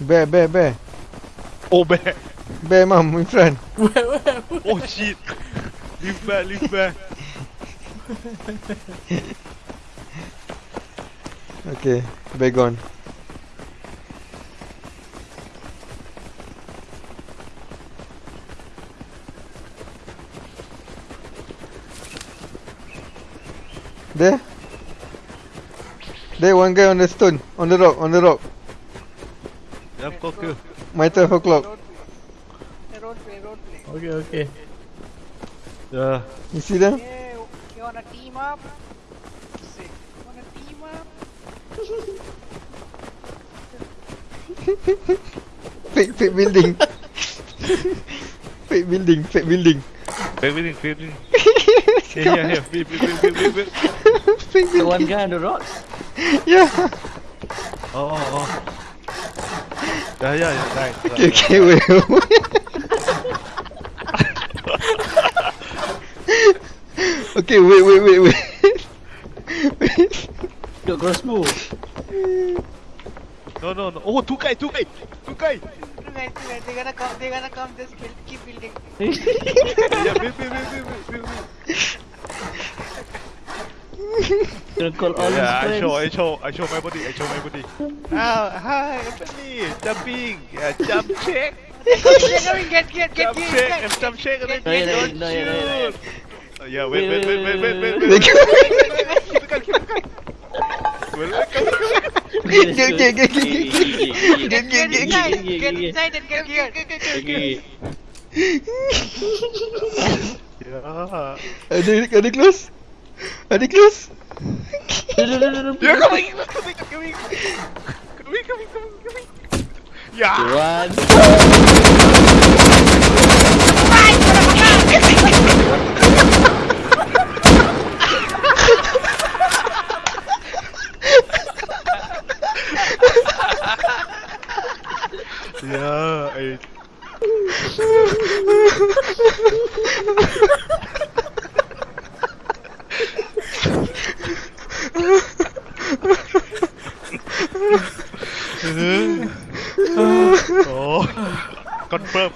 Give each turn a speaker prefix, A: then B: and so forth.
A: Bear, bear, bear.
B: Oh bear.
A: Bear, mum, in front.
C: Where, where?
B: Oh shit. Leave bear, leave bear.
A: Okay, bear gone. There. There, one guy on the stone, on the rock, on the rock.
B: Yep, go kill.
A: My 12 o'clock.
D: Road play. Road play.
C: Okay, okay.
B: Yeah.
A: You see them?
D: Yeah, you wanna team up? Sick. Wanna team up?
A: fake, fake building. fake building, fake building.
B: Fake building, fake building. Here, here. Wait, wait, wait, wait, wait, wait.
A: fake
E: The
A: building.
E: one guy on the rocks.
A: Yeah.
B: Oh, oh, oh. Ja, ja, ja,
A: nein.
B: nein
A: Quem eu? okay, wait, wait, wait, wait. wait.
E: Yo, gross move.
B: No, no, no. Oh,
D: 2K, 2K, 2K. They're gonna come, they're gonna come, just build, keep building.
B: yeah, build, build, build, build, build, build. Wait.
E: Gonna call all
B: Yeah, I
E: his
B: show, I show, I show my body, I show my body. Ah, hi, Anthony, jumping, yeah, jump check,
D: They're coming, get, get, get,
B: jump
D: get,
B: check,
D: get,
B: and jump check, and then
E: No, yeah,
B: don't
E: no, yeah, no, yeah,
B: shoot. Oh, Yeah, wait, wait, wait, wait, wait, wait,
A: They
B: wait.
A: go-
B: Keep the gun, keep the gun. Well, come, come, come.
A: Get, get, get, get, get,
E: Yeah,
A: get,
E: yeah,
A: get, get, get,
D: inside,
A: get.
E: yeah,
D: get
E: yeah.
D: inside and get here.
E: yeah, yeah.
B: Yeah.
A: Are they, are they close? Are they close?
B: Yeah, coming, coming, coming, coming, coming, coming, coming. Yeah.
E: One.
B: Yeah, I... โอ้คอนเพิ่ม